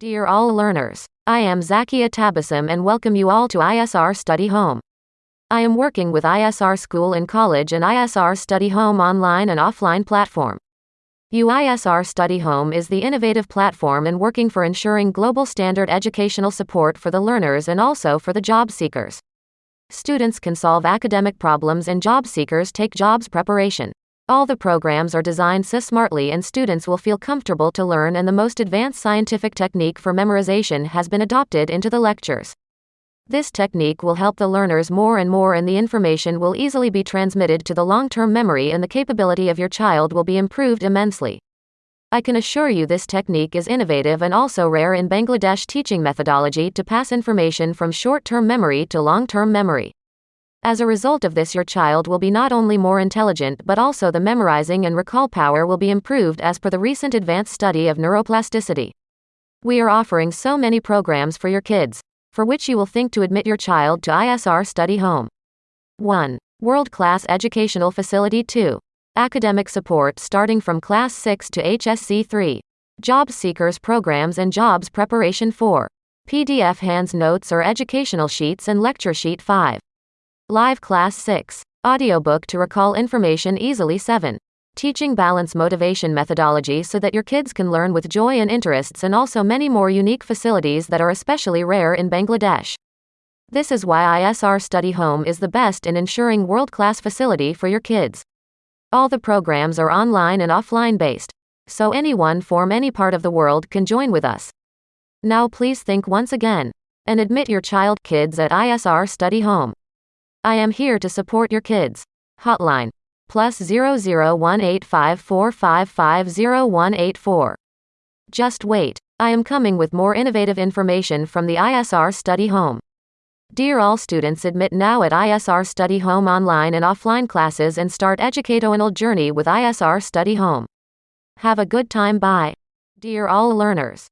Dear all learners, I am Zakia Tabassum and welcome you all to ISR Study Home. I am working with ISR School and College and ISR Study Home online and offline platform. UISR Study Home is the innovative platform and working for ensuring global standard educational support for the learners and also for the job seekers. Students can solve academic problems and job seekers take jobs preparation. All the programs are designed so smartly and students will feel comfortable to learn and the most advanced scientific technique for memorization has been adopted into the lectures. This technique will help the learners more and more and the information will easily be transmitted to the long-term memory and the capability of your child will be improved immensely. I can assure you this technique is innovative and also rare in Bangladesh teaching methodology to pass information from short-term memory to long-term memory. As a result of this, your child will be not only more intelligent but also the memorizing and recall power will be improved as per the recent advanced study of neuroplasticity. We are offering so many programs for your kids, for which you will think to admit your child to ISR Study Home. 1. World Class Educational Facility 2. Academic support starting from Class 6 to HSC 3. Job Seekers Programs and Jobs Preparation 4. PDF Hands Notes or Educational Sheets and Lecture Sheet 5. Live Class 6. Audiobook to recall information easily 7. Teaching balance motivation methodology so that your kids can learn with joy and interests, and also many more unique facilities that are especially rare in Bangladesh. This is why ISR Study Home is the best in ensuring world class facility for your kids. All the programs are online and offline based, so anyone from any part of the world can join with us. Now please think once again and admit your child kids at ISR Study Home. I am here to support your kids. Hotline plus 001854550184. Just wait. I am coming with more innovative information from the ISR Study Home. Dear all students admit now at ISR Study Home online and offline classes and start educational journey with ISR Study Home. Have a good time bye. Dear all learners.